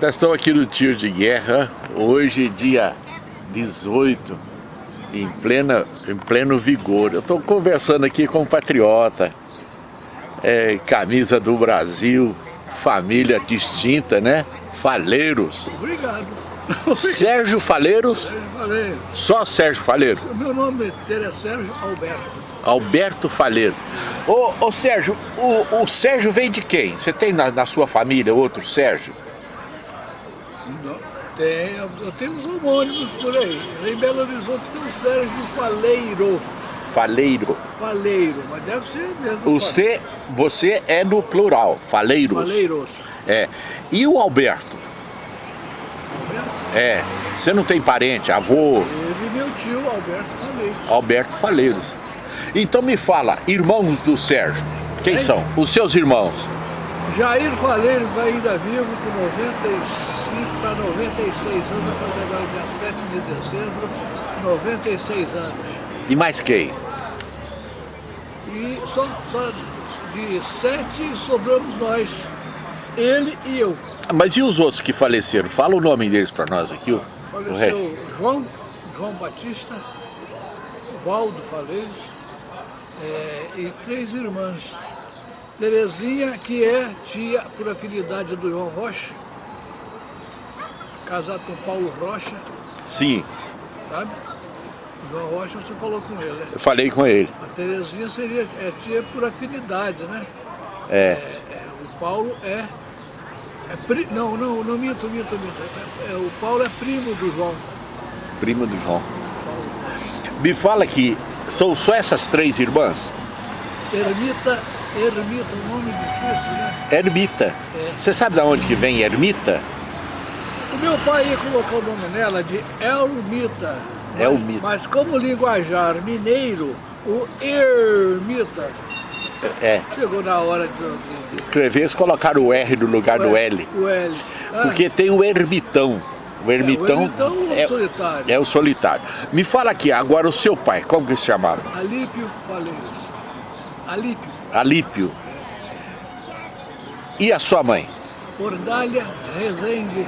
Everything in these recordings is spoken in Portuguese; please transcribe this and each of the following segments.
Nós estamos aqui no Tiro de Guerra, hoje dia 18, em, plena, em pleno vigor. Eu estou conversando aqui com um patriota, é, camisa do Brasil, família distinta, né? Faleiros. Obrigado. Sérgio Faleiros? Sérgio Faleiro. Só Sérgio Faleiros? Meu nome é Sérgio Alberto. Alberto Faleiro. Ô, ô Sérgio, o, o Sérgio vem de quem? Você tem na, na sua família outro Sérgio? Tem, eu tenho uns homônimos por aí. Em Belo Horizonte tem o Sérgio Faleiro. Faleiro. Faleiro, mas deve ser mesmo. O C, você é no plural, Faleiros. Faleiros. É. E o Alberto? Alberto? É. Você não tem parente, avô? Teve meu tio, Alberto Faleiros. Alberto Faleiros. Então me fala, irmãos do Sérgio, quem Hein? são? Os seus irmãos? Jair Faleiros ainda vivo com 95 para 96 anos, vai fazer agora dia 7 de dezembro, 96 anos. E mais quem? E só, só de sete sobramos nós, ele e eu. Mas e os outros que faleceram? Fala o nome deles para nós aqui, o, o. Faleceu João, João Batista, Valdo Faleiros é, e três irmãs. Terezinha, que é tia por afinidade do João Rocha, casado com Paulo Rocha, Sim, sabe? O João Rocha você falou com ele, né? eu falei com ele. A Terezinha seria é tia por afinidade, né? É, É, o Paulo é, é pri, não, não, não minto, minto, minto. É, é, o Paulo é primo do João. primo do João. Me fala que são só essas três irmãs? Ermita, Ermita, um nome difícil, né? Ermita. É. Você sabe de onde que vem Ermita? O meu pai ia colocar o nome nela de Elmita. Mas, Elmita. Mas como linguajar mineiro, o Ermita É. chegou na hora de... Escrever, eles colocaram o R no lugar do L. O L. Ah, Porque tem o ermitão. O ermitão ermitão é o solitário. é o solitário. Me fala aqui, agora o seu pai, como que se chamava? Alípio Faleiros. Alípio. Alípio. E a sua mãe? Ordália Rezende.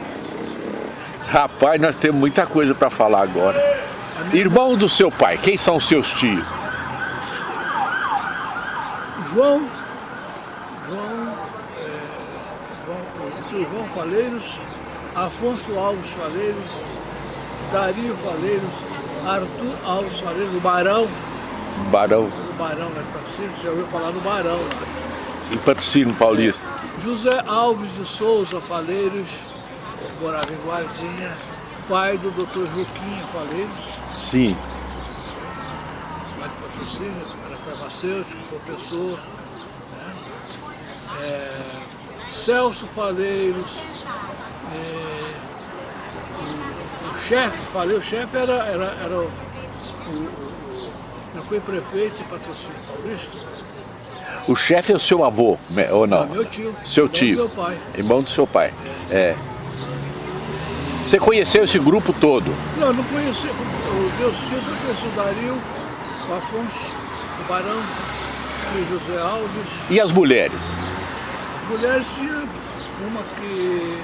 Rapaz, nós temos muita coisa para falar agora. Irmão do seu pai, quem são os seus tios? João, João, é, João, Faleiros, Afonso Alves Faleiros, Dario Faleiros, Arthur Alves Faleiros, o Barão, Barão o Barão de Patrocínio, já ouviu falar no Barão lá. e Patrocínio Paulista. José Alves de Souza Faleiros, morava em Guardinha, pai do doutor Juquinha Faleiros, Sim. lá de patrocínio, era farmacêutico, professor. Né? É, Celso Faleiros, é, o, o chefe, falei, o chefe era, era, era o, o, não foi prefeito em patrocínio paulista? O chefe é o seu avô, ou não? Meu tio. Seu irmão do tio. Meu pai. Irmão do seu pai. É. Você conheceu esse grupo todo? Não, não conheci, os meus tios eu conheci o Dario, o Afonso, o Barão, o José Alves. E as mulheres? As mulheres tinha uma que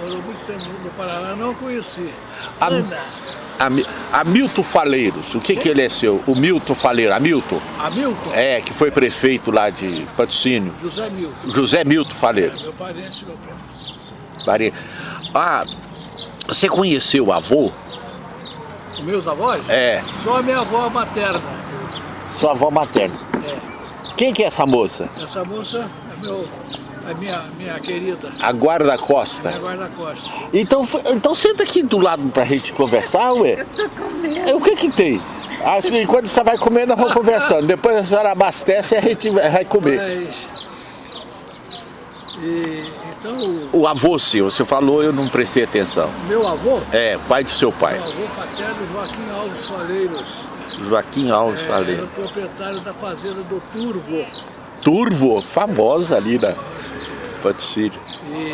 morou muito tempo no Paraná, não conheci. A- Ana, Hamilton Faleiros, o que que ele é seu? O Milton Faleiro, Hamilton? Hamilton, É, que foi prefeito lá de Patrocínio. José Milton, José Milton Faleiros. meu parente, meu primo. Ah, você conheceu o avô? Os meus avós? É, Só a minha avó materna. sua avó materna. É. Quem que é essa moça? Essa moça é, meu, é minha, minha querida, A Guarda Costa. minha guarda-costa. Então, f- então senta aqui do lado pra gente conversar, ué. Tô com medo. É, O que que tem? Assim, quando você vai comer, nós vamos conversando. Depois a senhora abastece e a gente vai vai comer. Mas. E, então, o O avô seu, você falou, eu não prestei atenção. meu avô, É, pai do seu pai. meu avô paterno Joaquim Alves Faleiros, Joaquim Alves é, era Faleiro. o proprietário da fazenda do Turvo. Turvo, famosa ali na Patrocínio. E,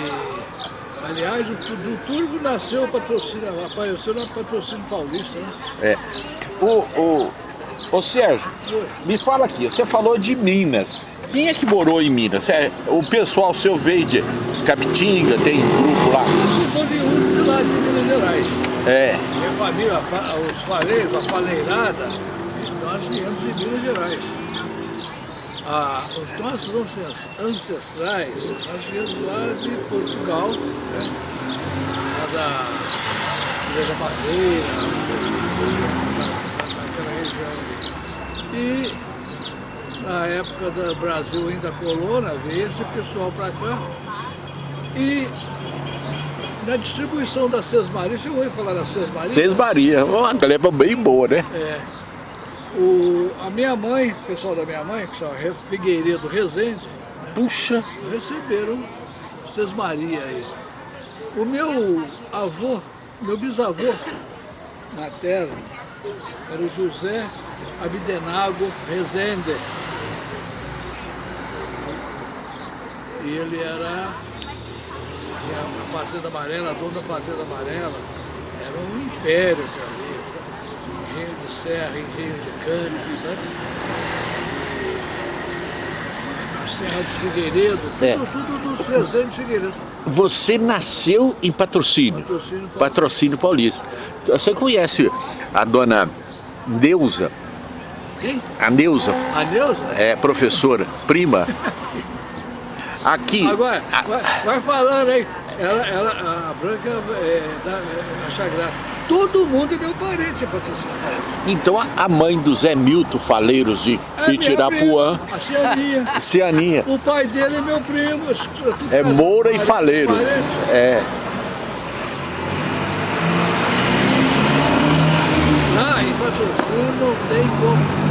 aliás, o do Turvo nasceu o patrocínio, apareceu no patrocínio paulista, né? É. O, o, ô Sérgio, Foi. me fala aqui, você falou de Minas. Quem é que morou em Minas? É, o pessoal seu veio de, Capitinga, tem grupo lá. Isso sou de um de lá de Minas Gerais. É. Minha família, os faleiros, a faleirada, nós viemos de Minas Gerais. Ah, os nossos ancestrais, nós viemos lá de Portugal, né? lá da Igreja Madeira, naquela região ali. E na época do Brasil ainda colônia, veio esse pessoal para cá. E na distribuição da Sesmaria, você ouviu falar da Sesmaria? Sesmaria, uma gleba bem boa, né? É. O, a minha mãe, o pessoal da minha mãe, que chama Figueiredo Rezende, né, Puxa! receberam Sesmaria aí. O meu avô, meu bisavô materno, era o José Abdenago Rezende. E ele era, tinha a Fazenda Amarela, a dona da Fazenda Amarela, era um império para ali, engenho de serra, engenho de cana, sabe? A Serra de Figueiredo, tudo, É. tudo do Cezanne de Figueiredo. Você nasceu em patrocínio. Patrocínio Paulista. Patrocínio Paulista. Você conhece a dona Neuza? Quem? A Neuza A Neuza? é professora, prima. Aqui. Agora, a- vai, vai falando aí. Ela, ela, a Branca é, da, é, acha graça. Todo mundo é meu parente, é então a- mãe do Zé Milton Faleiros de É Itirapuã, A Cianinha. Cianinha, O pai dele é meu primo. é Moura e Faleiros. É. Lá em patrocínio não tem como.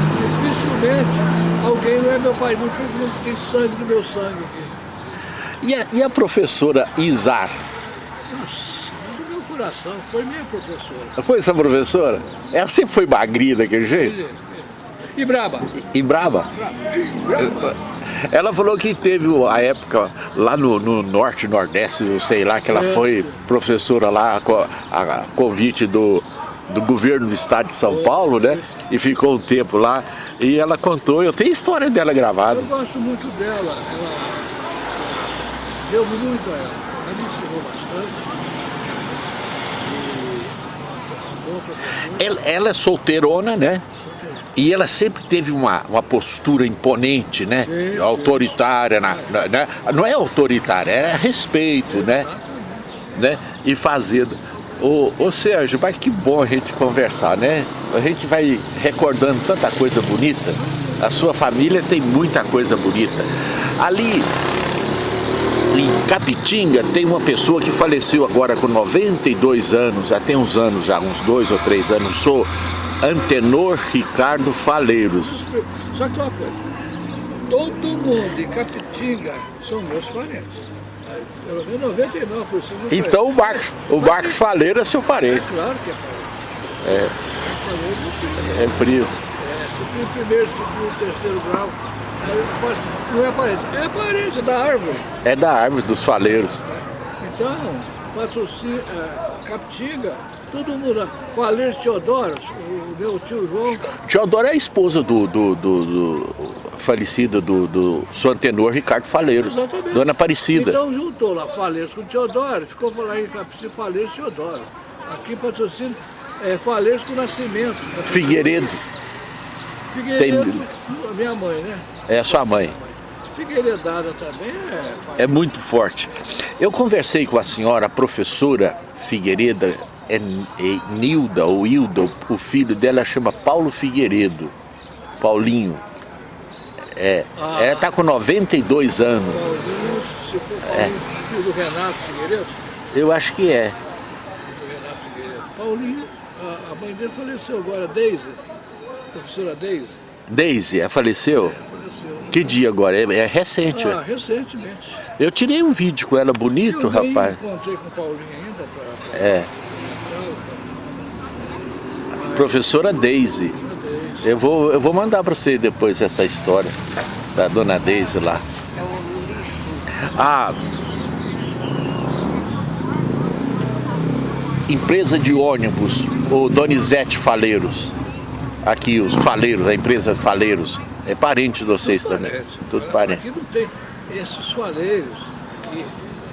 Dificilmente alguém não é meu pai, mundo tem sangue do meu sangue aqui. E a, e a professora Izar? Nossa, do meu coração, foi minha professora. Foi essa professora? Ela sempre foi magrinha daquele jeito? Ele- E braba? E brava? Braba. braba. Ela falou que teve a época lá no, no norte, nordeste, eu sei lá, que ela É. foi professora lá a, a convite do, do governo do estado de São Paulo, né? E ficou um tempo lá. E ela contou, eu tenho história dela gravada. Eu gosto muito dela, ela deu muito a ela, ela me ensinou bastante. E. Ela, ela é solteirona, né? E ela sempre teve uma, uma postura imponente, né? Sim, sim. Autoritária, na, na- né? não é autoritária, é respeito, né? né? E fazendo. Ô, ô Sérgio, mas que bom a gente conversar, né? A gente vai recordando tanta coisa bonita. A sua família tem muita coisa bonita. Ali em Capitinga tem uma pessoa que faleceu agora com 92 anos, já tem uns anos já, uns dois ou três anos, sou Antenor Ricardo Faleiros. Só que uma coisa, todo mundo em Capitinga são meus parentes. Pelo menos 99% do Então o Marcos, o Marcos Faleiro é seu É parente, claro que é parente. É. É frio. É, primeiro, segundo, terceiro grau. Aí eu falo assim, não é parente, é parente da árvore. É da árvore dos Faleiros. Então, patrocínio, é, Capitinga, todo mundo, lá. Faleiro Teodoro, o meu tio João, Teodoro é a esposa do, do, do, do falecido do, do seu Antenor Ricardo Faleiros, exatamente. Dona Aparecida. Então juntou lá Faleiros com Teodoro, ficou lá em Capitinga, Faleiros Teodoro. Aqui patrocínio é Faleiros com Nascimento. Figueiredo Figueiredo, a minha mãe, né? É a sua mãe. Figueiredada também é... É muito forte. Eu conversei com a senhora, a professora Figueiredo, é, é Nilda ou Hilda, o filho dela chama Paulo Figueiredo, Paulinho. É, Ah. ela está com 92 anos. Paulinho, se for Paulinho, filho do Renato Figueiredo, Eu acho que é. Renato Figueiredo. Paulinho, a, a mãe dele faleceu agora, Deise, professora Deise, Deise, ela faleceu? faleceu. Que dia agora? É, é recente. Ah, recentemente. Eu tirei um vídeo com ela bonito, eu rapaz. encontrei com o Paulinho ainda para... É, professora Deise. Eu vou, eu vou mandar para você depois essa história da dona Deise lá. A empresa de ônibus, o Donizete Faleiros. Aqui, os Faleiros, a empresa Faleiros. É parente de vocês também. Parente. Tudo parente. Aqui não tem esses soleiros aqui,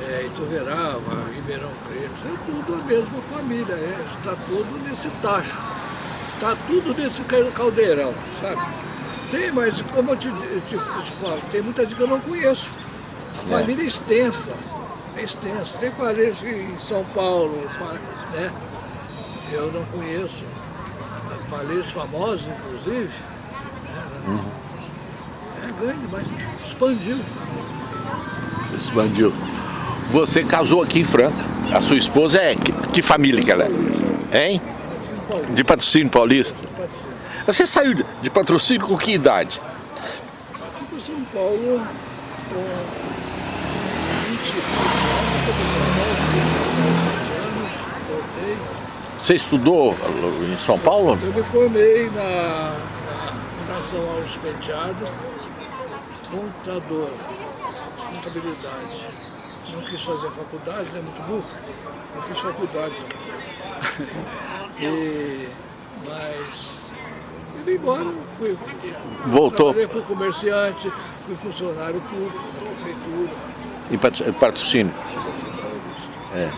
é, Ituverava, Ribeirão Preto, é tudo a mesma família, é, está tudo nesse tacho, está tudo nesse caldeirão, sabe? Tem, mas como eu te, te, te falo, tem muita gente que eu não conheço. A é. família é extensa, é extensa. Tem parentes em São Paulo, né? Eu não conheço. Falês famosos, inclusive. Uhum. É grande, mas expandiu. Expandiu. Você casou aqui em Franca. A sua esposa é... Que, que família que ela é? Hein? De patrocínio paulista. Você saiu de patrocínio com que idade? Aqui para São Paulo com 25 anos, voltei. Você estudou em São Paulo? Eu me formei na, Fundação Alves Penteado, contador, contabilidade. Não quis fazer faculdade, é muito burro. Eu fiz faculdade. e, mas Fui embora, fui. Voltou? Fui comerciante, fui funcionário público, prefeitura. E patrocínio? É.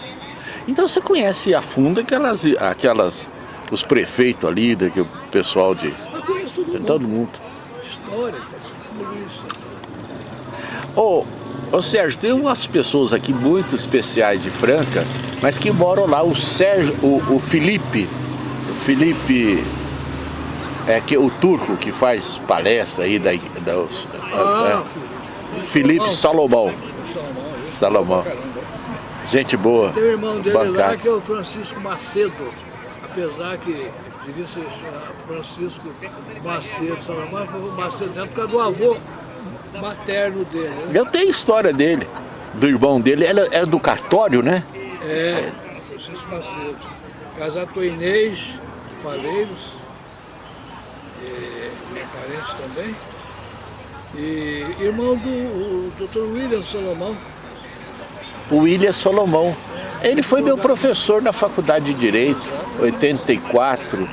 Então você conhece a fundo aquelas, aquelas os prefeitos ali, que o pessoal de... Todo mundo. Todo mundo. História, polícia. Ô, oh, ô Sérgio, tem umas pessoas aqui muito especiais de Franca, mas que moram lá, o Sérgio, o, o Felipe, o Felipe é que o turco que faz palestra aí da, da ah, é, Felipe Salomão. Salomão. Salomão. Gente boa. Tem o irmão dele bancada. lá que é o Francisco Macedo, apesar que devia ser Francisco Macedo, Salomão foi Macedo por causa do avô materno dele. Né? Eu tenho história dele, do irmão dele, era, era do cartório, né? É, Francisco Macedo. Casado com Inês Faleiros é, parente também. E irmão do Dr. William Solomão. O William Solomão. É, ele foi meu professor na faculdade de Direito, 84.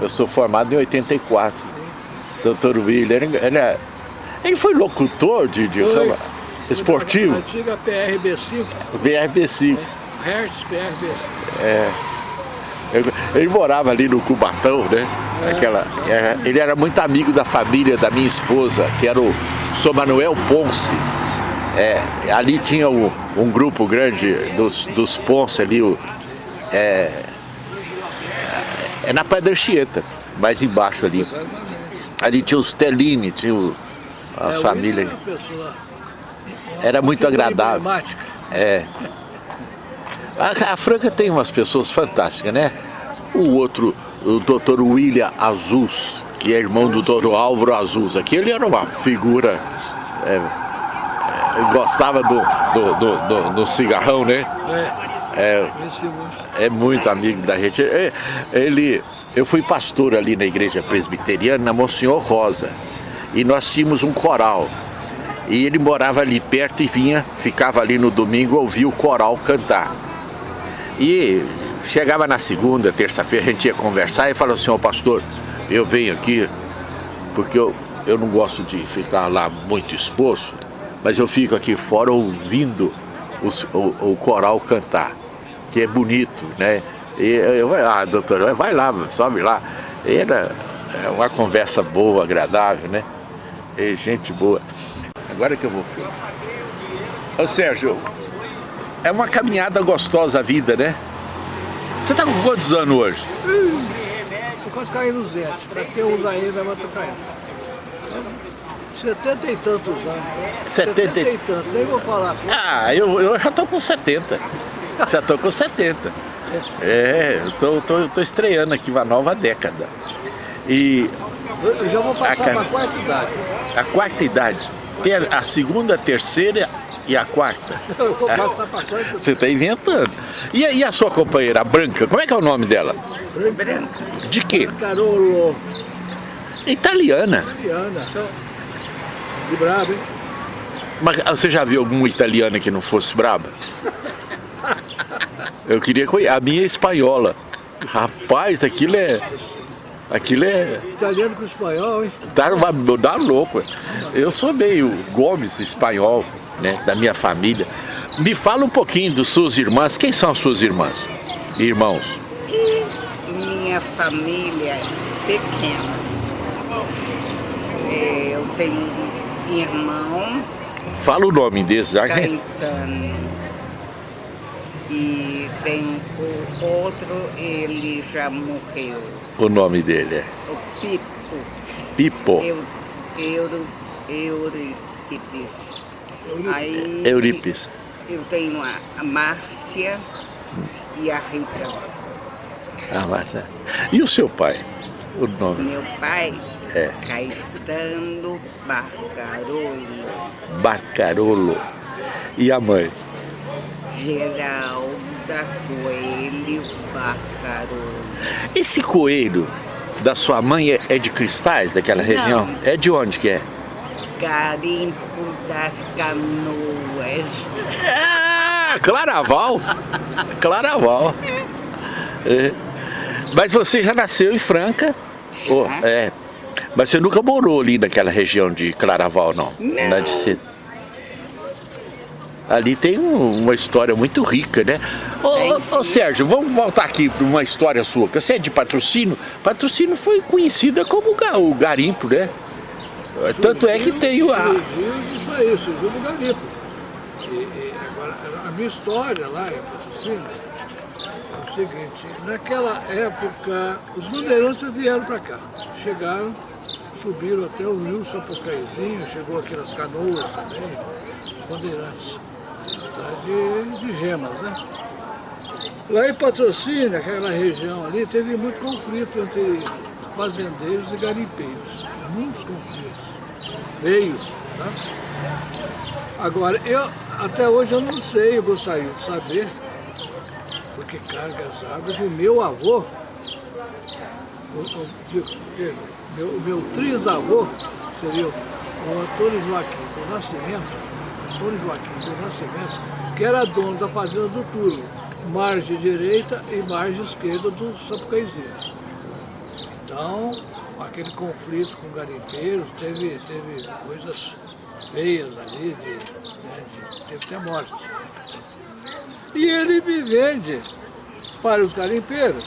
Eu sou formado em 84. Sim, sim. Dr. William, ele, é, ele foi locutor de, de foi. Rama, esportivo. Antiga PRB5. PRB5. É, Hertz PRB5. É. Ele morava ali no Cubatão, né? Aquela, era, ele era muito amigo da família da minha esposa, que era o Sr. Manuel Ponce. É, ali tinha um, um, grupo grande dos, dos Ponce ali, o, é, é na Pedra Chieta, mais embaixo ali. Ali tinha os Tellini, tinha o, as é, famílias. Era muito agradável. É. A, a, Franca tem umas pessoas fantásticas, né? O outro, o doutor William Azus, que é irmão do doutor Álvaro Azus. Aquele era uma figura... É, é, gostava do, do, do, do, do cigarrão, né? É, é, é muito amigo da gente. É, ele, eu fui pastor ali na igreja presbiteriana, na Monsenhor Rosa. E nós tínhamos um coral. E ele morava ali perto e vinha, ficava ali no domingo, ouvia o coral cantar. E chegava na segunda, terça-feira, a gente ia conversar e falou assim, ó oh, pastor, eu venho aqui porque eu, eu não gosto de ficar lá muito exposto, mas eu fico aqui fora ouvindo os, o, o coral cantar, que é bonito, né? E eu, ah, doutor, vai lá, sobe lá. Era é uma conversa boa, agradável, né? E gente boa. Agora que eu vou... Ô Sérgio, é uma caminhada gostosa a vida, né? Você tá com quantos anos hoje? Hum, quase caindo os dentes. Pra quem usa ele, vai matar caindo. Setenta e tantos anos. Setenta e tantos, nem vou falar. Ah, eu, eu já tô com 70. Já tô com 70. É, eu tô, tô, tô estreando aqui uma nova década. E... Eu já vou passar a, pra quarta idade. A quarta idade. Tem a, a segunda, a terceira e a quarta? Eu vou passar pra quarta. Você está inventando. E a, e a, sua companheira, a Branca, como é que é o nome dela? Branca. De quê? Carolo. Italiana. Italiana. De brabo, hein? Mas você já viu alguma italiana que não fosse braba? Eu queria conhecer. A minha é espanhola. Rapaz, aquilo é... Aquilo é... Italiano com espanhol, hein? Dá, dá louco. Eu sou meio Gomes espanhol né, da minha família. Me fala um pouquinho das suas irmãs. Quem são as suas irmãs? Irmãos? Minha família é pequena. É, eu tenho irmãos. Fala o nome desses. Caetano. E tem o outro, ele já morreu. O nome dele é? O Pipo. Pipo. Eu, Euro, Euripes. Aí. Eu tenho a, a Márcia e a Rita. A Márcia. E o seu pai? O nome? Meu pai? É. Caetano Barcarolo. Barcarolo. E a mãe? Geralda Coelho Barcarolo. Esse coelho da sua mãe é, é de cristais, daquela Não. região? É de onde que é? Garimpo das Canoas. Ah, Claraval. Claraval. É. Mas você já nasceu em Franca? Oh, é. Mas você nunca morou ali naquela região de Claraval, não? Não. Não é de ser. Ali tem um- uma história muito rica, né? Ô, ô. Sérgio, vamos voltar aqui para uma história sua. que Você é de patrocínio? Patrocínio foi conhecida como o garimpo, né? Tanto é que tem o... a- Surgiu disso aí, surgiu do garimpo. E, e agora, a minha história lá em Patrocínio é o seguinte, naquela época os bandeirantes vieram para cá, chegaram, subiram até o rio Sapucaizinho, chegou aqui nas canoas também, os bandeirantes, atrás de, de gemas, né? Lá em Patrocínio, aquela região ali, teve muito conflito entre fazendeiros e garimpeiros. Muitos conflitos. Feios. Tá? Agora, eu até hoje eu não sei, eu gostaria de saber, porque cargas águas, o meu avô, o, o, meu, o meu trisavô seria o Antônio Joaquim do Nascimento, Antônio Joaquim do Nascimento, que era dono da fazenda do Turvo, margem direita e margem esquerda do Sapucaizinho. Então, aquele conflito com garimpeiros, teve, teve coisas feias ali, de, né, de- teve até morte. E ele me vende para os garimpeiros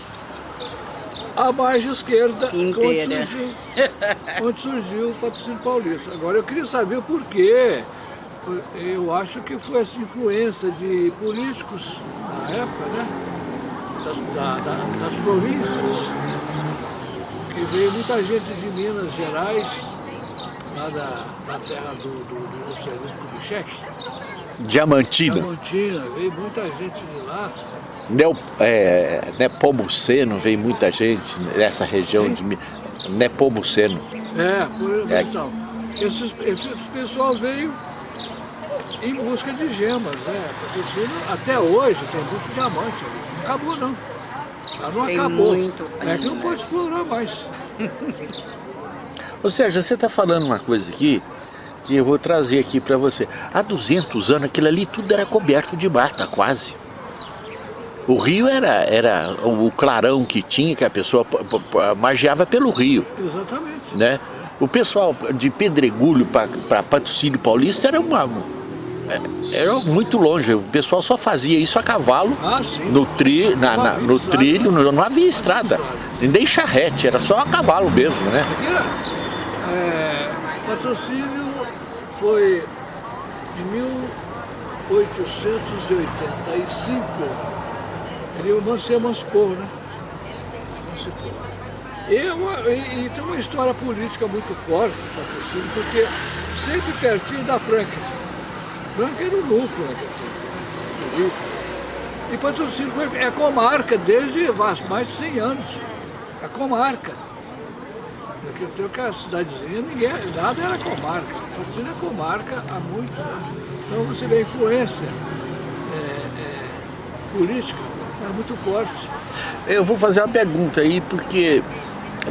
a margem esquerda, onde surgiu, onde surgiu o patrocínio paulista. Agora, eu queria saber o porquê. Eu acho que foi essa influência de políticos na época, né? Das, da- da- das províncias, que veio muita gente de Minas Gerais, lá da, da terra do, do, do Juscelino Kubitschek, Diamantina. Diamantina, veio muita gente de lá. Neo, é, Nepomuceno, veio muita gente nessa região de Mi- Nepomuceno. É, por É. então. Esses, esse pessoal veio em busca de gemas, né? Patrocínio, até hoje tem muito diamante. Não acabou não. Ela não Tem acabou. muito é que não pode explorar mais. Ou seja, você está falando uma coisa aqui que eu vou trazer aqui para você. Há 200 anos aquilo ali tudo era coberto de mata, quase. O rio era, era o clarão que tinha, que a pessoa margeava pelo rio, Exatamente. né? O pessoal de Pedregulho para Patrocínio Paulista era uma... Era muito longe, o pessoal só fazia isso a cavalo, Ah, sim. no, tri, na, na- no trilho, não, não havia estrada, nem charrete, era só a cavalo mesmo, né? Aqui, é, patrocínio foi em 1885, ele se emancipou, né? E, é uma- e- e tem uma história política muito forte, patrocínio, porque sempre pertinho da Franca. Franca era o núcleo né, político. E patrocínio foi, é comarca desde mais de 100 anos. É comarca. Porque eu tenho que a cidadezinha, ninguém, nada era comarca. Patrocínio é comarca há muitos anos. Então você vê a influência é, é, política é muito forte. Eu vou fazer uma pergunta aí, porque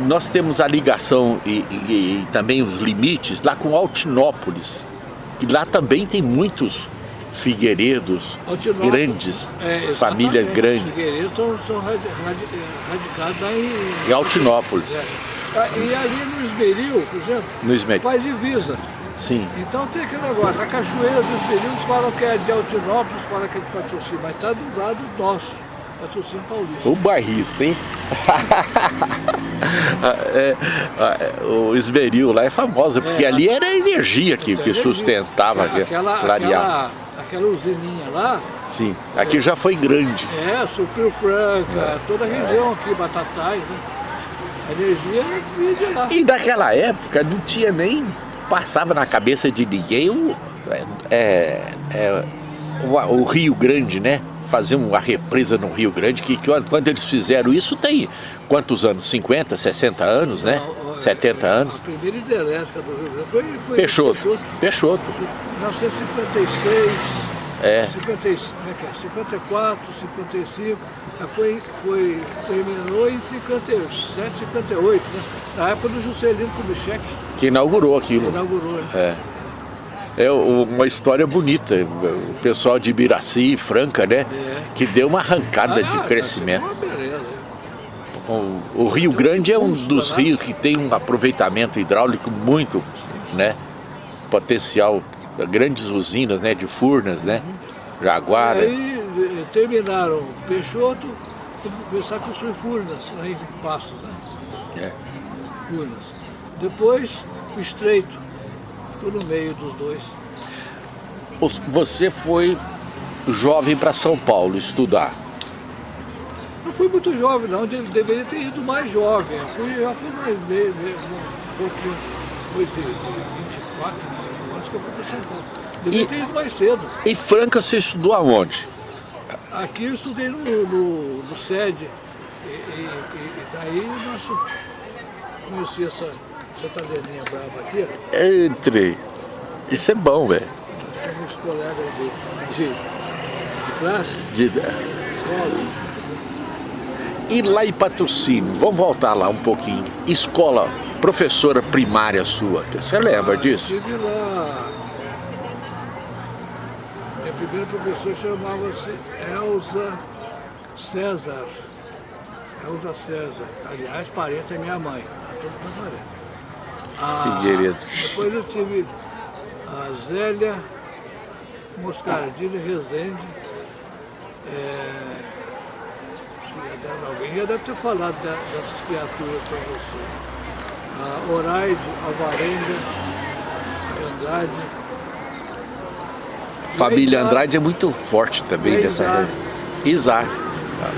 nós temos a ligação e, e- e também os limites lá com Altinópolis. E lá também tem muitos figueiredos grandes, É, famílias grandes. Os figueiredos são, são radi- radi- radicados lá em... Em Altinópolis. É. E ali no Esmeril, por exemplo, No Esmeril. faz divisa. Sim. Então tem aquele negócio, a Cachoeira dos Meninos falam que é de Altinópolis, falam que é de patrocínio, mas está do lado nosso, patrocínio paulista. O bairrista, hein? é, é, o esmeril lá é famosa, porque é, ali era a energia que, que sustentava, aquela, aquela, aquela usininha lá. Sim, aqui já foi grande. É, supriu Franca, toda a região aqui, Batatais, né? A energia vinha de lá. E naquela época não tinha nem, passava na cabeça de ninguém o, é, é, o, o Rio Grande, né? fazer uma represa no Rio Grande, que, que quando eles fizeram isso tem quantos anos? 50, 60 anos, né? Não, 70 anos? A primeira hidrelétrica do Rio Grande foi, foi Peixoto. Peixoto. Peixoto. 1956, é. 50, 54, 55, foi, foi, terminou em 57, 58, né? Na época do Juscelino Kubitschek. Que inaugurou aquilo. Que inaugurou, né? É é uma história bonita. O pessoal de Ibiraci, Franca, né? É. Que deu uma arrancada ah, de crescimento. O, o, Rio Grande é um dos né? rios que tem um aproveitamento hidráulico muito, né? Potencial, grandes usinas, né? De Furnas, né? Jaguara. E aí eh, terminaram Peixoto e começaram a construir Furnas, aí em Passos, né? É. Furnas. Depois o Estreito Estou no meio dos dois. Você foi jovem para São Paulo estudar? Não fui muito jovem não, deveria ter ido mais jovem. Eu fui, já fui mais, meio, um pouquinho, depois de 24, 25 anos que eu fui para Paulo. Deveria e, ter ido mais cedo. E Franca você estudou aonde? Aqui eu estudei no, no, no SED. E, e, e daí nós conheci essa essa tabelinha brava aqui, Entre. Isso é bom, velho. Nós somos colegas de, de, de classe, de escola. E lá em patrocínio, vamos voltar lá um pouquinho. Escola, professora primária sua, você lembra ah, disso? Eu tive lá. Minha primeira professora chamava-se Elza César. Elza César. Aliás, parente é minha mãe. Tá todo parente. Ah, Figueiredo. Depois eu tive a Zélia Moscardini Rezende. É, alguém já deve ter falado dessas criaturas para você. A Oraide Alvarenga Andrade. Família Andrade é muito forte também dessa Isar. Isar,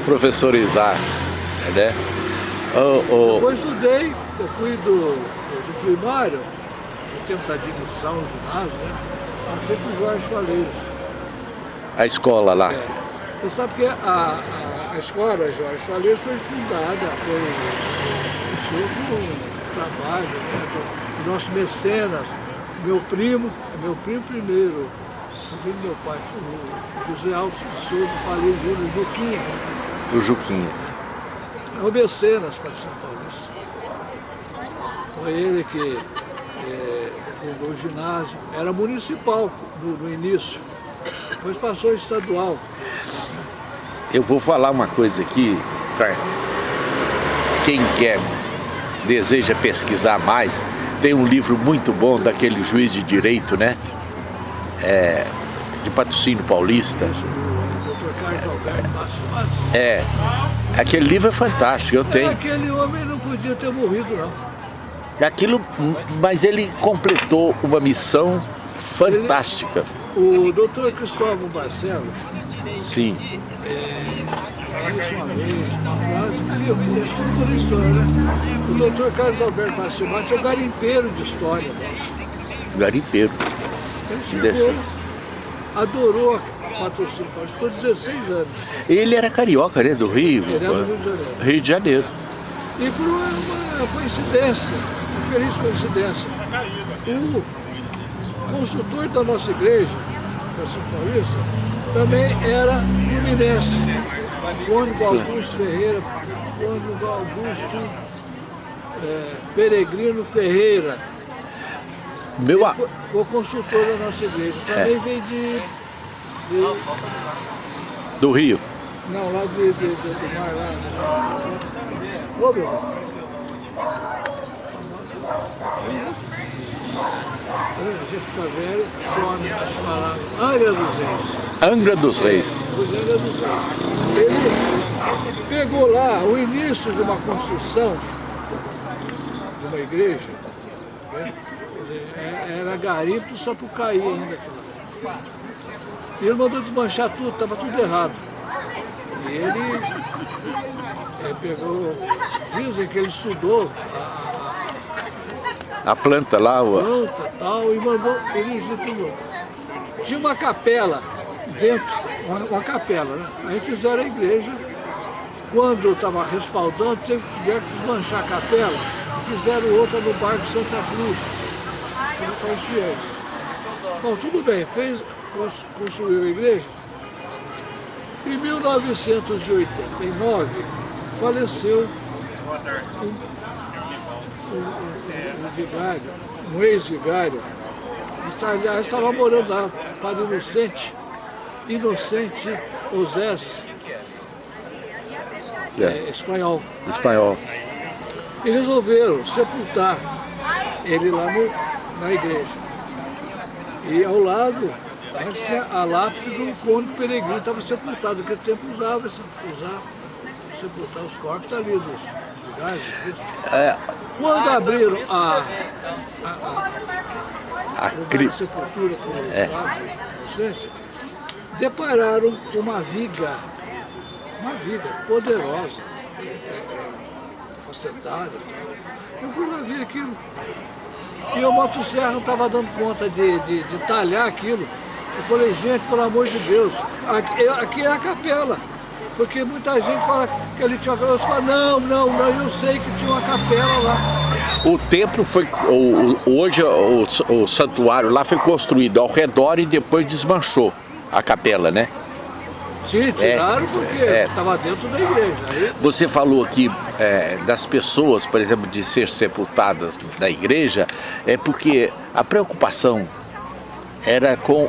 professor Isar, né? Oh, oh. Depois estudei, eu fui do do primário, no tempo da admissão ginásio, né? Passei por Jorge Soleiros. A escola lá? É. Você sabe que a, a, a escola Jorge Soleiros foi fundada, foi um trabalho né, do, nosso mecenas, meu primo, meu primo primeiro, sobrinho do meu pai, o José Alves de Souza, falei Júnior, Juquinha. O Juquinha. É o mecenas para São Paulo. Foi ele que é, fundou o ginásio. Era municipal no, no início, depois passou estadual. Eu vou falar uma coisa aqui, para quem quer, deseja pesquisar mais, tem um livro muito bom daquele juiz de direito, né? É, de patrocínio paulista. É, aquele livro é fantástico, eu tenho. Aquele homem não podia ter morrido, não. Aquilo, mas ele completou uma missão fantástica. Ele, o doutor Cristóvão Barcelos, Sim. É, uma vez, uma por história, né? O doutor Carlos Alberto Barcelati é o garimpeiro de história nossa. Garimpeiro. Ele chegou, adorou a patrocínio ficou 16 anos. Ele era carioca, né? Do Rio. Ele era do Rio de Janeiro. Rio de Janeiro. E por uma coincidência, feliz coincidência. O construtor da nossa igreja, São Paulista, também era fluminense. Cônigo Augusto Ferreira, Cônigo Augusto é, Peregrino Ferreira. Meu a... foi, foi construtor da nossa igreja. Também é. veio de, de, Do Rio? Não, lá de, de, de do mar lá. Ô, meu a gente fica velho, some as palavras. Angra dos Reis. Angra dos Reis. Ele pegou lá o início de uma construção de uma igreja, né? É, era garimpo só para cair ainda. E ele mandou desmanchar tudo, estava tudo errado. E ele, ele pegou, dizem que ele estudou a, a planta lá, o... planta tal, e mandou, ele tudo. Tinha uma capela dentro, uma, uma capela, né? Aí fizeram a igreja, quando estava respaldando, teve que desmanchar a capela, e fizeram outra no bairro Santa Cruz, os fiéis. Bom, tudo bem, fez, construiu a igreja. Em 1989, faleceu um, um, um, um vigário, um ex-vigário, aliás, estava morando lá, Padre Inocente, Inocente Osés, é, espanhol. Espanhol. E resolveram sepultar ele lá no, na igreja. E ao lado tinha a lápide do conde peregrino, estava sepultado, naquele tempo usava, usava sepultar os corpos ali dos lugares. É. Quando abriram a, a, a, a cri... sepultura com os é. Depararam uma viga, uma viga poderosa, facetada. Eu fui lá ver aquilo. E o motosserra estava dando conta de, de, de, talhar aquilo. Eu falei, gente, pelo amor de Deus, aqui, aqui é a capela. Porque muita gente fala que ele tinha uma capela. Eu falo, não, não, não, eu sei que tinha uma capela lá. O templo foi, o, hoje o, o santuário lá foi construído ao redor e depois desmanchou a capela, né? Sim, tiraram é, porque estava é. dentro da igreja. Aí... Você falou aqui é, das pessoas, por exemplo, de ser sepultadas na igreja, é porque a preocupação era com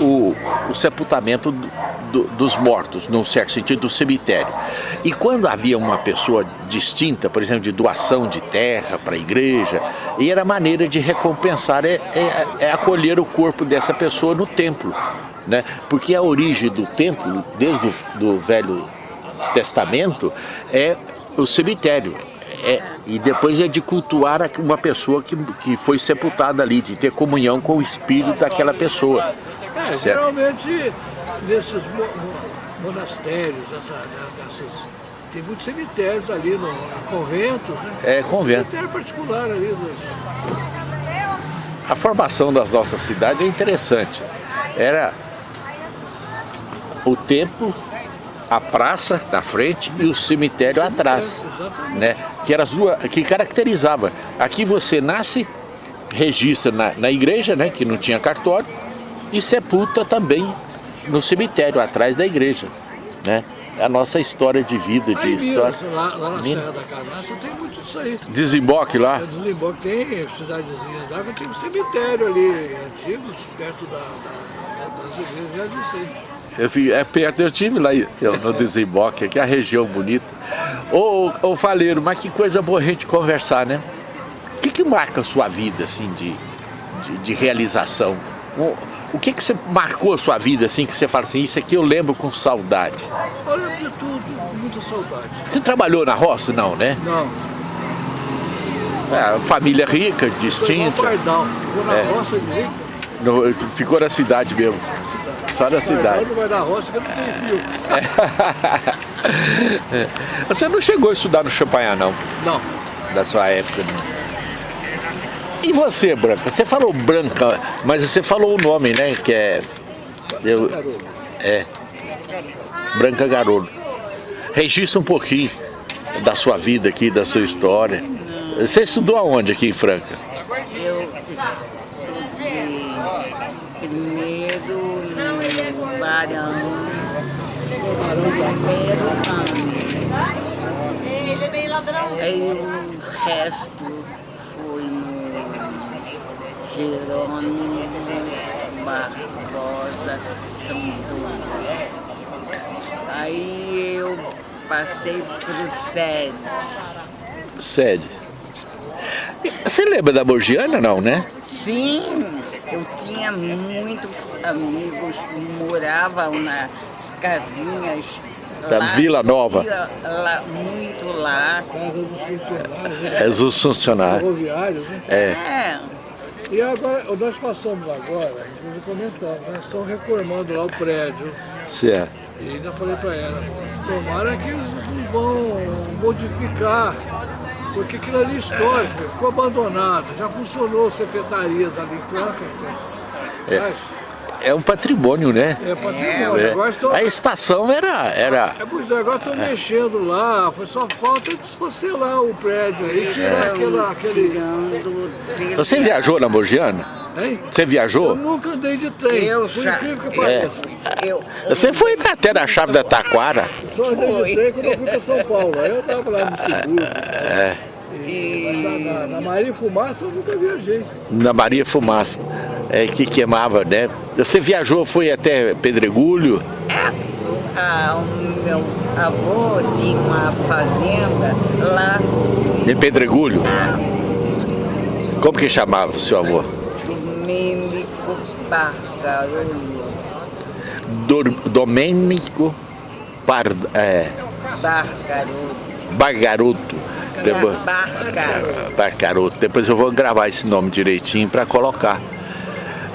o, o sepultamento do, do, dos mortos, no certo sentido, do cemitério. E quando havia uma pessoa distinta, por exemplo, de doação de terra para a igreja, e era maneira de recompensar, é, é, é acolher o corpo dessa pessoa no templo né? Porque a origem do templo, desde o do Velho Testamento, é o cemitério. É, e depois é de cultuar uma pessoa que, que foi sepultada ali, de ter comunhão com o espírito daquela pessoa. É, geralmente nesses monastérios, essa, nessas, tem muitos cemitérios ali, no, conventos, né? É, convento. Cemitério particular ali. Nos... A formação das nossas cidades é interessante. Era o templo, a praça na frente e o cemitério atrás, né? Que eram as duas, que caracterizava. Aqui você nasce, registra na, na igreja, né? Que não tinha cartório, e sepulta também no cemitério atrás da igreja, né? A nossa história de vida, de aí, história. lá, lá na Serra da Canastra tem muito isso aí. Desemboque lá? É, desemboque tem cidadezinhas lá, tem um cemitério ali antigo, perto da, da, das igrejas, já disse aí. Eu é perto, eu tive lá eu, no desemboque, aqui é a região bonita. Ô, ô Faleiro, mas que coisa boa a gente conversar, né? O que, que marca a sua vida, assim, de, de, de realização? O, o que, que você marcou a sua vida, assim, que você fala assim, isso aqui eu lembro com saudade? Eu lembro de tudo, com muita saudade. Você trabalhou na roça, não, né? Não. É, família rica, distinta. Foi Pardal, ficou na é. roça de rica. No, ficou na cidade mesmo. Só na cidade. Não vai na roça que não tem fio. Você não chegou a estudar no Champanhar, não? Não. Da sua época, não. E você, Branca? Você falou Branca, mas você falou o nome, né? Que é... Eu, é. Branca Garoto. Registra um pouquinho da sua vida aqui, da sua história. Você estudou aonde aqui em Franca? Eu estudei primeiro Barão, primeiro ano. Ele é bem ladrão. Aí o resto foi no Jerônimo Barbosa Santos. Aí eu passei pro SED. SED. Você lembra da Morgiana, não, né? Sim. Tinha muitos amigos, moravam nas casinhas da lá, Vila Nova. Lá, muito lá. Casa dos funcionários. Né? É dos funcionários. Ferroviários, né? É. é. E agora, nós passamos agora, inclusive comentamos, nós estamos reformando lá o prédio. Certo. E ainda falei para ela, tomara que eles vão modificar, porque aquilo ali é histórico, ficou abandonado, já funcionou secretarias ali em Franca. É. É um patrimônio, né? É patrimônio. É. Agora. A estação era... era... É, pois é, agora estão é. mexendo lá, foi só falta desfacelar o prédio aí, tirar é. aquela, aquele... Você viajou na Mogiana? Hein? Você viajou? Eu nunca andei de trem, eu já, que é. eu, Você foi até na chave da Taquara? Só andei de trem quando eu fui para São Paulo, aí eu estava lá no seguro. É. E na, na, na Maria Fumaça eu nunca viajei. Na Maria Fumaça é, que queimava, né? Você viajou, foi até Pedregulho? É, ah, o meu avô tinha uma fazenda lá. Em Pedregulho? Ah. Como que chamava o seu avô? Domênico Bargarulho. Domênico Par, é, Bargaroto. Bargaroto. Depois, Barcaroto. Barcaroto. Depois eu vou gravar esse nome direitinho para colocar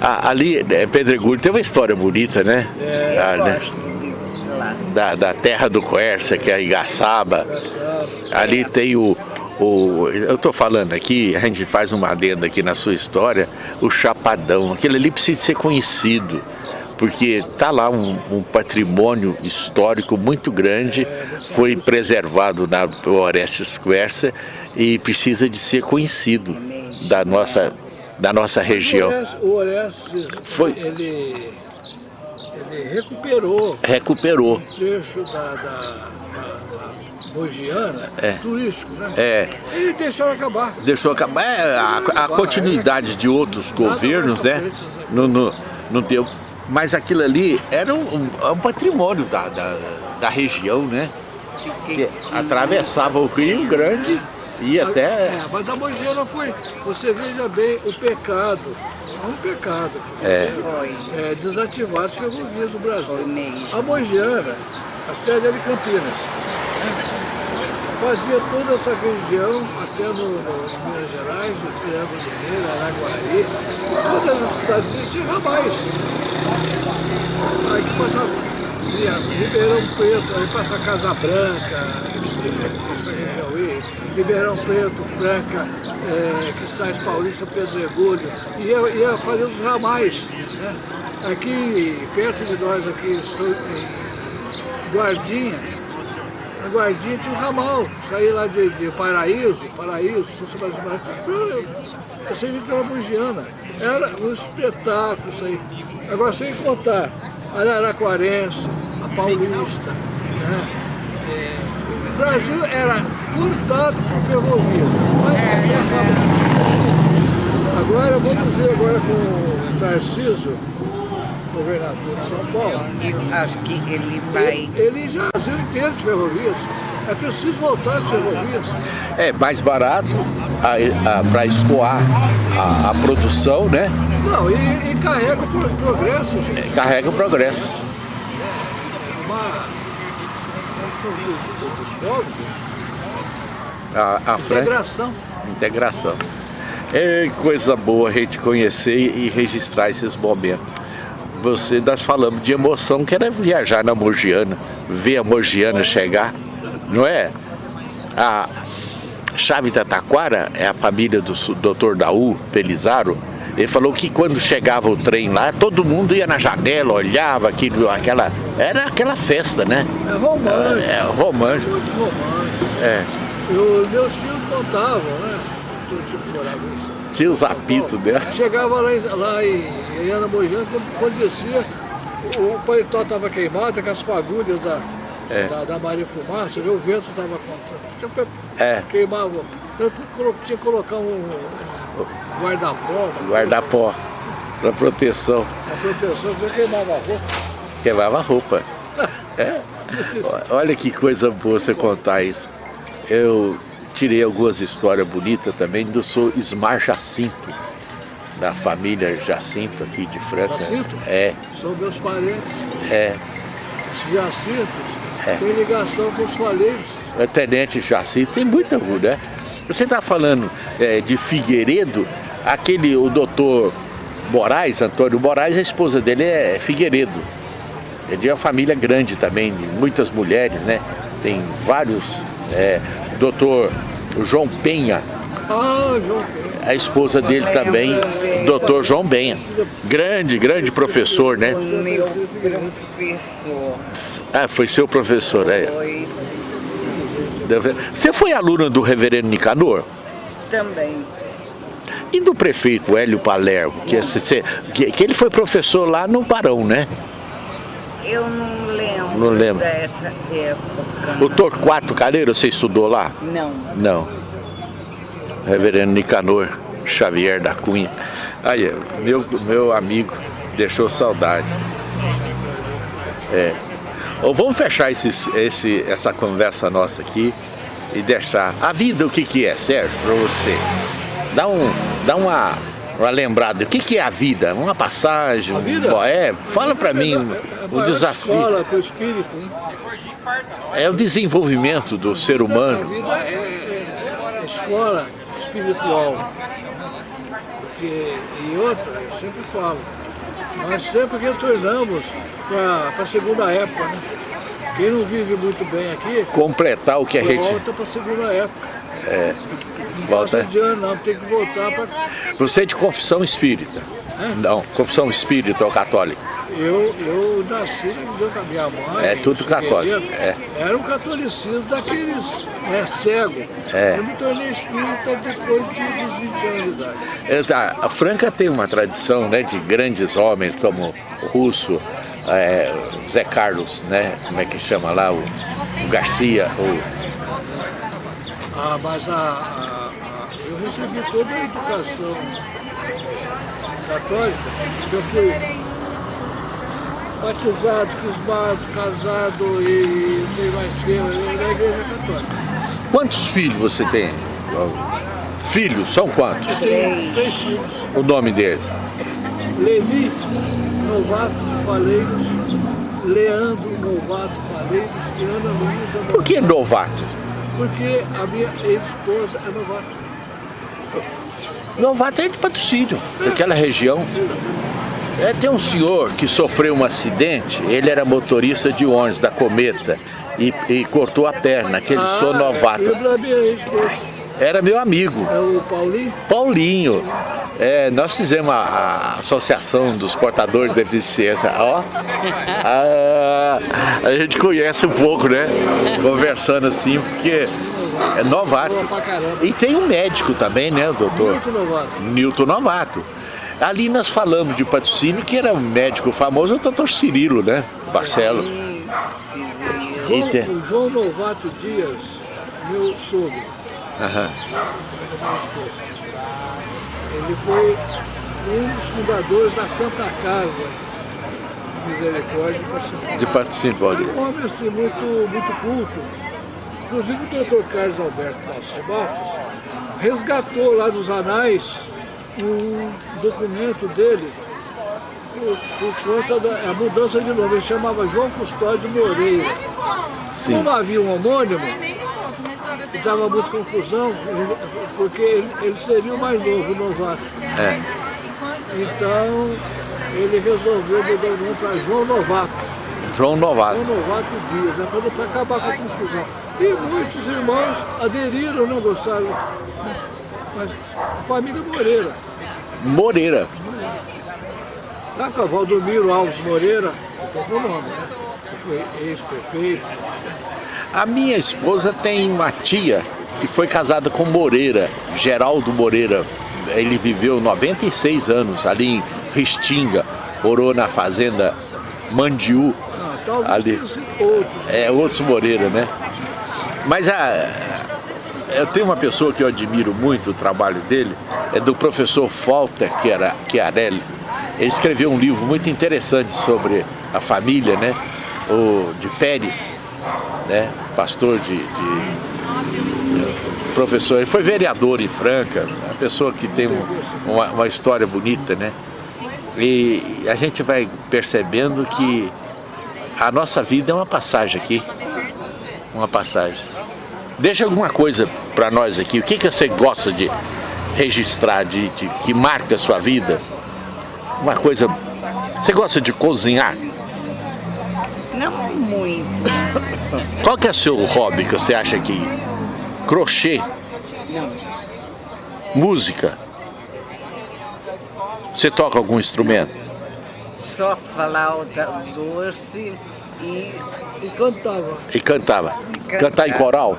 ali, é, Pedregulho tem uma história bonita, né? É, ah, né? Da, da terra do Quercia, que é a Igaçaba. Ali tem o, o, eu estou falando aqui, a gente faz uma adenda aqui na sua história, o Chapadão, aquele ali precisa ser conhecido, porque está lá um, um, patrimônio histórico muito grande, foi preservado na Orestes Quercia e precisa de ser conhecido da nossa da nossa região. O Orestes, Foi. ele, ele recuperou, recuperou. um trecho da, da, da, da Mogiana, é. turístico, né? É. E deixou acabar. Deixou acabar. É, a, a continuidade de outros governos, né? Não, não, não deu. Mas aquilo ali era um, um, um patrimônio da, da, da, região, né? Que atravessava o Rio Grande e até... É, mas a Mogiana foi, você veja bem, o pecado, é um pecado, é. é, desativar as ferrovias do Brasil. A Mogiana, a sede era em Campinas, né? fazia toda essa região, até no, no Minas Gerais, no Triângulo Mineiro, Araguari, todas as cidades tinham ramais. Aí que passava Ribeirão Preto, aí passa Casa Branca, Ribeirão Preto, Franca, é, Cristais Paulista, Pedregulho, ia, ia fazer os ramais. Né? Aqui, perto de nós, aqui em Guardinha, na Guardinha tinha um ramal, saí lá de, de Paraíso, Paraíso, essa gente era bugiana, era um espetáculo isso aí. Agora, sem contar, Araraquarense, a Paulista, né? É, o Brasil era cortado por ferrovia. Mas é, agora vamos ver agora com o Tarcísio, governador de São Paulo. Acho que ele vai... Ele, ele já Brasil inteiro de ferrovias. É preciso voltar às ferrovias. É mais barato para escoar a, a, produção, né? Não, e, e carrega o progresso, gente. É, carrega o progresso. Uma dos povos. A, a integração. Integração. É coisa boa a gente conhecer e registrar esses momentos. Você, nós falamos de emoção, que era viajar na Mogiana, ver a Mogiana chegar, não é? A Chave da Taquara é a família do Dr. Daú Pelizaro, ele falou que quando chegava o trem lá, todo mundo ia na janela, olhava aquilo, aquela. Era aquela festa, né? É romântico. É, romântico. Muito romântico. É. Eu, meus tios contavam, né? Tipo, morava em Tinha os apitos dela. Chegava lá, lá em, em Ana Mojana, quando, quando descia, o paletó estava queimado, com as fagulhas da, é. da, da Maria Fumaça, o vento estava contra. É. Queimava. Então tinha que colocar um, Guarda-pó. Guarda-pó. Para proteção. A proteção, você queimava a roupa. Queimava a roupa. é. Olha que coisa boa você contar isso. Eu tirei algumas histórias bonitas também do seu Ismar Jacinto. da família Jacinto aqui de Franca. Jacinto? É. São meus parentes. É. Esse Jacinto é. tem ligação com os faleiros. O tenente Jacinto tem muita né? Você está falando é, de Figueiredo, aquele, o doutor Moraes, Antônio Moraes, a esposa dele é Figueiredo. Ele é uma família grande também, de muitas mulheres, né? Tem vários. É, doutor João Penha. A esposa dele também, doutor João Penha. Grande, grande professor, né? Meu professor. Ah, foi seu professor, é. Você foi aluna do reverendo Nicanor? também. E do prefeito Hélio Palermo, que, esse- que, que ele foi professor lá no Barão, né? Eu não lembro, Não lembro. dessa época. O Torquato Caleiro, você estudou lá? Não. Não. Reverendo Nicanor Xavier da Cunha. Aí, meu, meu amigo deixou saudade. É. Ô, vamos fechar esses, esse, essa conversa nossa aqui e deixar. A vida, o que, que é, Sérgio, para você? Dá, um, dá uma, uma lembrada. O que, que é a vida? Uma passagem? A vida? um- É, fala para mim É a o maior desafio. escola para o espírito. Né? É o desenvolvimento do ser A humano. vida é, é escola espiritual. Porque, e outra, eu sempre falo, nós sempre retornamos para a segunda época. Né? Quem não vive muito bem aqui, Completar o que a gente. volta para a segunda época. É, Não volta. passa de ano, não, tem que voltar para. Você é de confissão espírita? Não, confissão espírita ou católica? Eu, eu nasci junto com a minha mãe. É tudo católico, é. Era um catolicismo daqueles né, cego. É. Eu me tornei espírita depois de, dos 20 anos de idade. É, tá, A Franca tem uma tradição né, de grandes homens como o Russo, é, o Zé Carlos, né? Como é que chama lá? O, o Garcia, o, Ah, mas a, a- a- eu recebi toda a educação católica. Eu fui batizado, crismado, casado e não sei mais o que, eu na igreja católica. Quantos filhos você tem? Filhos, são quantos? Tenho três filhos. O nome deles? Levi Novato Faleiros, Leandro Novato Faleiros e Ana Luísa Por que novato? Porque a minha ex-esposa é novato. Novato é de patrocínio, daquela região. É, tem um senhor que sofreu um acidente, ele era motorista de ônibus da Cometa e, e cortou a perna, aquele sou novato. Era meu amigo, É o Paulinho. Paulinho. É, nós fizemos a, a Associação dos Portadores de Deficiência. Ó, Ah, a gente conhece um pouco, né? Conversando assim, porque é novato. E tem um médico também, né, doutor? Muito novato. Newton Novato. Ali nós falamos de patrocínio, que era um médico famoso, o doutor Cirilo, né? Barcelo. João, Eita. o João Novato Dias, meu sogro, Aham. ele foi um dos fundadores da Santa Casa Misericórdia. De patrocínio, Paulo. Paulinho. Um homem assim, muito, muito culto. Inclusive o doutor Carlos Alberto Passos Matos resgatou lá dos anais um documento dele por, por conta da a mudança de nome. Ele chamava João Custódio Moreira. Sim. Como havia um homônimo, dava muita confusão, porque ele, ele seria o mais novo, o novato. É. Então ele resolveu mudar o nome para João Novato. João Novato. João Novato Dias, né? Para acabar com a confusão. E muitos irmãos aderiram, não gostaram. Mas a família Moreira. Moreira. Lá com a Valdomiro Alves Moreira, ficou o nome, né? Foi ex-prefeito. A minha esposa tem uma tia que foi casada com Moreira, Geraldo Moreira. Ele viveu 96 anos ali em Restinga, morou na fazenda Mandiú, Ah, talvez Ali. outros. é outros Moreira, né? Mas a, eu tenho uma pessoa que eu admiro muito o trabalho dele, é do professor Walter Chiarelli. Ele escreveu um livro muito interessante sobre a família, né? O de Pérez, né? Pastor de, de- professor, ele foi vereador em Franca, uma pessoa que tem uma, uma história bonita, né? E a gente vai percebendo que a nossa vida é uma passagem aqui, uma passagem. Deixa alguma coisa para nós aqui, o que, que você gosta de registrar, de, de, que marca a sua vida? Uma coisa, você gosta de cozinhar? Não muito. Qual que é o seu hobby que você acha que... Crochê? Não. Música? Você toca algum instrumento? Só flauta doce e... E cantava. E cantava? Cantava. Cantar em coral?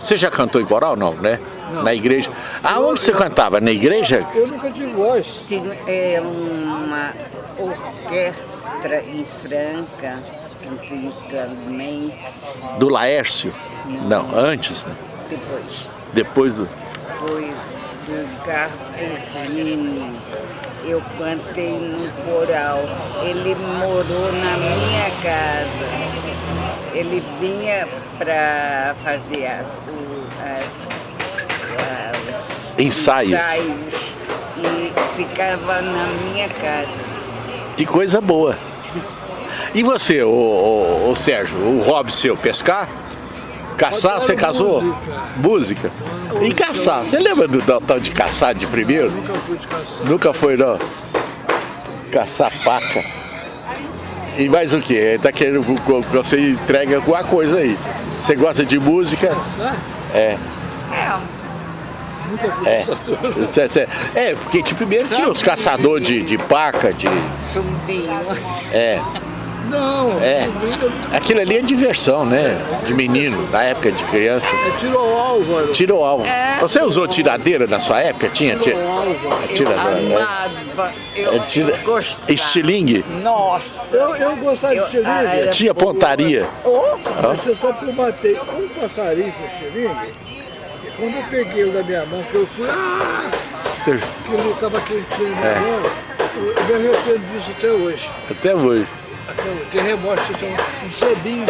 Você já cantou em coral? Não, né? Não. Na igreja. Aonde você cantava? Na igreja? Eu nunca tive voz. Tinha é, uma orquestra em Franca, antigamente, Do Laércio? Não, antes, né? depois. Depois do... Foi do Garfusini. Eu cantei no coral. Ele morou na minha casa. Ele vinha para fazer as, o- as, as Ensaios. ensaios e ficava na minha casa. Que coisa boa. E você, ô, ô, ô Sérgio, o hobby seu, pescar? Caçar, você casou? música. Música? E caçar? Você lembra do do tal de caçar de primeiro? Nunca fui de caçar. Nunca foi, não? Caçar paca. E mais o que? Tá querendo que você entrega alguma coisa aí. Você gosta de música? Caçar? É. É, Nunca fui É. É, porque tipo, primeiro tinha os caçadores de, de paca, de. chumbinho. É. Não, É. Aquilo ali é diversão, né? De menino, na época de criança. é tiro ao álvaro. Tiro ao alvo. É. Você usou tiradeira na sua época? Tinha? Tiro tinha... ao álvaro. Eu Tirador, né? amava, eu É, tira- gostava. Estilingue? Nossa! Eu, eu gostava Eu- de xiringue. ah, Tinha pontaria? Oh, Mas você eu matei um passarinho com xiringue. E quando eu peguei o da minha mão, que eu fui, ah, Você- que ele estava quentinho na É. mão, eu, eu me arrependo disso até hoje. Até hoje. Tem remorso, um cebinho.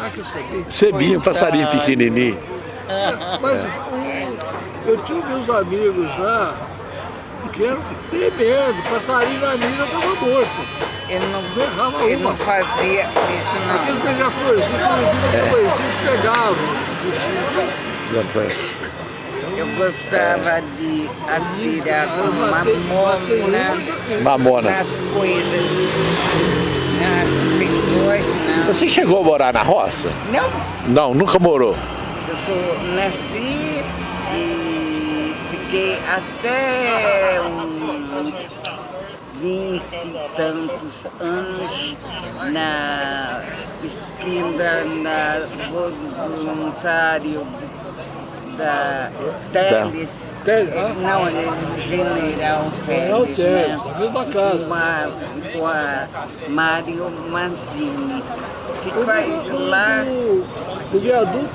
Ah, que cebinho. Cebinho, passarinho pequenininho. Mas um, eu tinha meus amigos lá, que eram tremendo, passarinho na mina estava morto. eu não, errava eu uma. não fazia isso não. beija-florzinhos, É. quando eles pegavam Chico. Eu gostava de atirar com mamona uma. Mamona. nas coisas, pessoas, Você chegou a morar na roça? não. Não, Não, nunca morou. eu sou, nasci e fiquei até uns vinte e tantos anos na esquina na voluntário da Teles. Tele- ah, Não, é General General Teles, Teles, né? na mesma casa. Com a, com a Mário Manzini. Fiquei lá, O, o viaduto,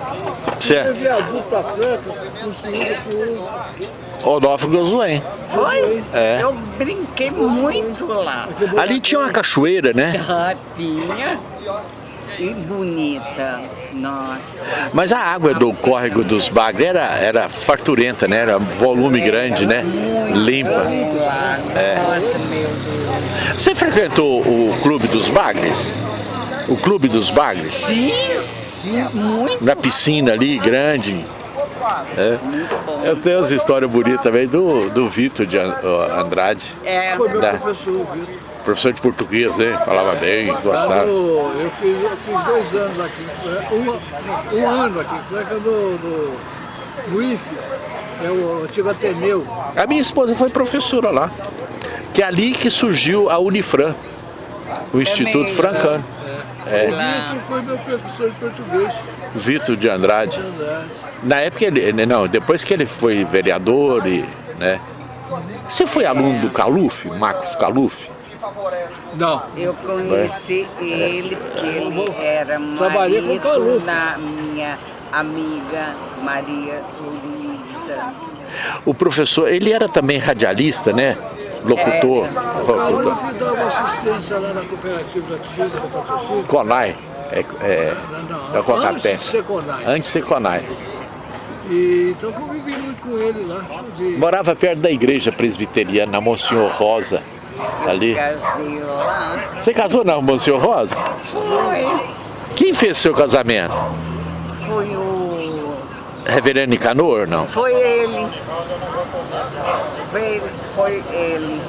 o Certo. viaduto da Franca, construído por Onofre Gozuém. foi? É. Eu brinquei muito lá. Ali tinha uma cachoeira, né? Ah, tinha. E bonita, nossa. Mas a água do córrego dos Bagres era, era farturenta, né? Era volume grande, né? Limpa. Lá, É. Nossa, meu Deus. Você frequentou o Clube dos Bagres? O Clube dos Bagres? Sim, sim, muito. Na piscina ali, grande. É. Muito bom. Eu tenho as histórias bonitas também do, do Vitor de Andrade, É, Foi meu Dá. professor, o Vitor. Professor de português, né? Falava bem, gostava. eu, fiz, eu fiz dois anos aqui em Franca, um, um ano aqui em Franca no, no, no IFE, é o antigo Ateneu. A minha esposa foi professora lá, que é ali que surgiu a Unifran, o Instituto mesmo. Francano. É. O Vitor foi meu professor de português. Vitor de Andrade. Andrade. Na época ele, ele- não, depois que ele foi vereador e, né? Você foi aluno do Caluf, Marcos Caluf? Não, eu conheci ele porque ele era marido da minha amiga Maria Luísa. O professor, ele era também radialista, né? Locutor. o locutor. Dava assistência lá na cooperativa da Ticida, da Patrocínio. Conai, é, é, Não, não, Cocapé. antes de ser Conai. Antes de ser Conai. E, então convivi muito com ele lá. De... Morava perto da igreja presbiteriana, na Monsenhor Rosa. Ali. Casei lá. Você casou na Monsenhor Rosa? Foi. Quem fez seu casamento? Foi o... Reverendo Nicanor, não? Foi ele. Foi, foi ele.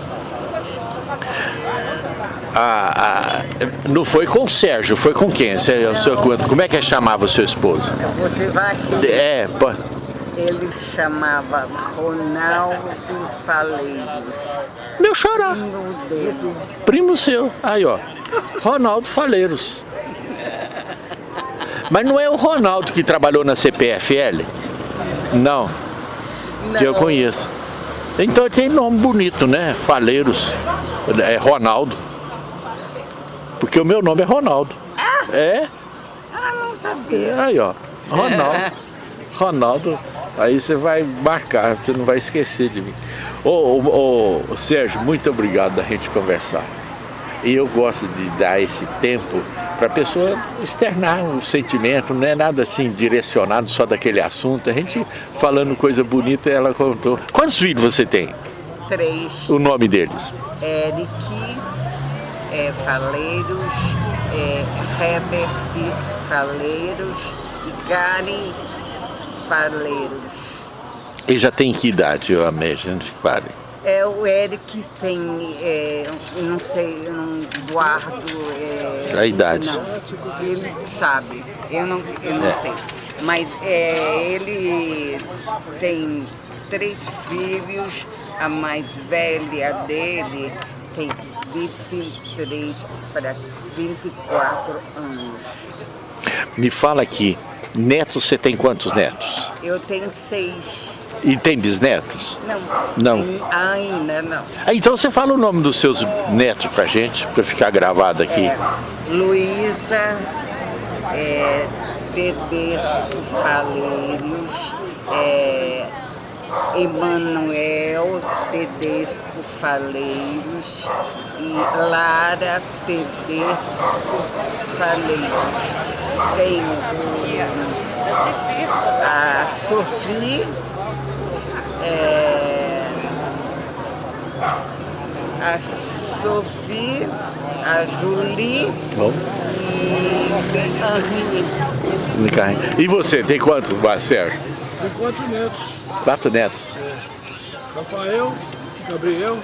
Ah, ah, não foi com o Sérgio, foi com quem? Você, o conta. Como é que chamava o seu esposo? Você vai. É, pô, Ele chamava Ronaldo Faleiros. meu xará, No dele. primo seu. Aí, ó, Ronaldo Faleiros. Mas não é o Ronaldo que trabalhou na CPFL? Não, que eu Não. conheço. Então tem nome bonito, né? Faleiros. É Ronaldo. Porque o meu nome é Ronaldo. É? Ah, não sabia. Aí, ó. Ronaldo. Ronaldo. Aí você vai marcar, você não vai esquecer de mim. Ô, ô, ô, Sérgio, muito obrigado da gente conversar. E eu gosto de dar esse tempo para a pessoa externar um sentimento, não é nada assim direcionado só daquele assunto. A gente falando coisa bonita, ela contou. Quantos filhos você tem? Três. O nome deles? Eric, é, Faleiros, é, Herbert Faleiros e Karen Faleiros. E já tem que idade, eu amei, gente, pare. É, o Eric tem, é, não sei, eu não guardo... É, A idade. Não, ele sabe, eu não, eu não É. sei. Mas é, ele tem três filhos, a mais velha dele tem 23 para 24 anos. Me fala aqui, netos, você tem quantos netos? Eu tenho seis. E tem bisnetos? Não. Não. Ainda não. Ah, então você fala o nome dos seus netos pra gente, pra ficar gravado aqui. É, Luísa, é, Tedesco Faleiros, é, Emanuel Tedesco Faleiros e Lara Tedesco Faleiros. Tem o- a Sofia, é, a Sofia, a Julie Bom, e Henri. me carrega. E você, tem quantos, Marcelo? Tem quatro netos. Quatro netos. Rafael, Gabriel,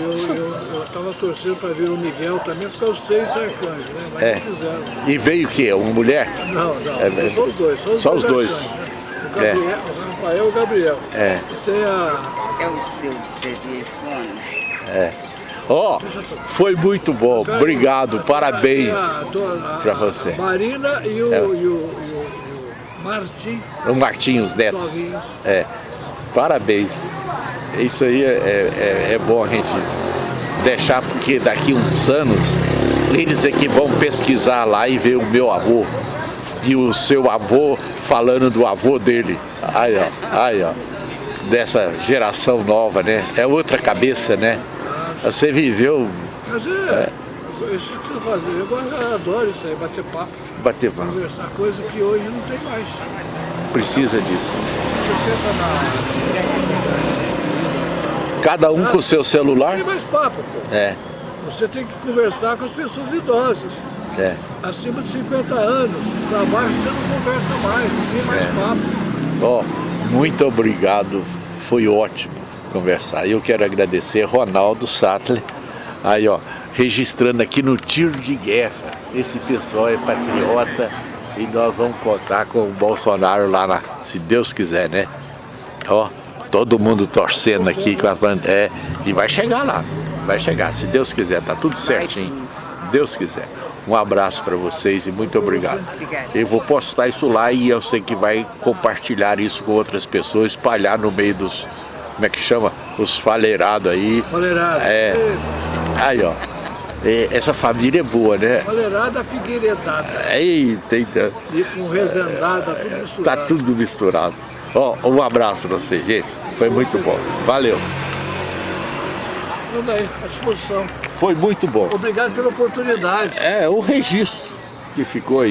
eu estava torcendo para ver o Miguel também, porque os três arcanjos, né? Mas É. não quiseram. E veio o quê? Uma mulher? Não, não, É, só os dois. Só os só dois, os dois. arcanjos, né? O, Gabriel, o Rafael e o Gabriel. É. Tem a... É o seu telefone. Ó, foi muito bom. Obrigado, parabéns tem a, dona- a- pra você. a Marina e o, É. e o, e o, e o Martim O Martinho, os netos. Novinhos. É, parabéns. Isso aí é, é, é bom a gente deixar, porque daqui uns anos eles é que vão pesquisar lá e ver o meu avô e o seu avô falando do avô dele. Aí, ó, aí, ó, dessa geração nova, né? É outra cabeça, né? Você viveu Mas é, isso que eu eu adoro isso aí, bater papo, bater papo. conversar, coisa que hoje não tem mais. Precisa disso. Cada um com o seu celular. Tem mais papo, pô. É, Você tem que conversar com as pessoas idosas. é. Acima de 50 anos, para baixo você não conversa mais, não tem mais É. papo. Ó, muito obrigado, foi ótimo conversar. Eu quero agradecer Ronaldo Sattler, aí ó, registrando aqui no tiro de guerra. Esse pessoal é patriota e nós vamos contar com o Bolsonaro lá, na, se Deus quiser, né? Ó, todo mundo torcendo aqui com a bandeira. É, e vai chegar lá, vai chegar, se Deus quiser, tá tudo certinho. Deus quiser. Um abraço para vocês e muito obrigado. Eu vou postar isso lá e eu sei que vai compartilhar isso com outras pessoas, espalhar no meio dos, como é que chama? Os faleirados aí. Valerada. É. Aí, ó. É, essa família é boa, né? Valerada Figueiredada. Eita, eita. E com rezendada, tudo Tá misturado. tudo misturado. Ó, um abraço pra você, gente. Foi muito bom. Valeu. Tudo aí, à disposição. Foi muito bom. Obrigado pela oportunidade. É, o registro que ficou aí.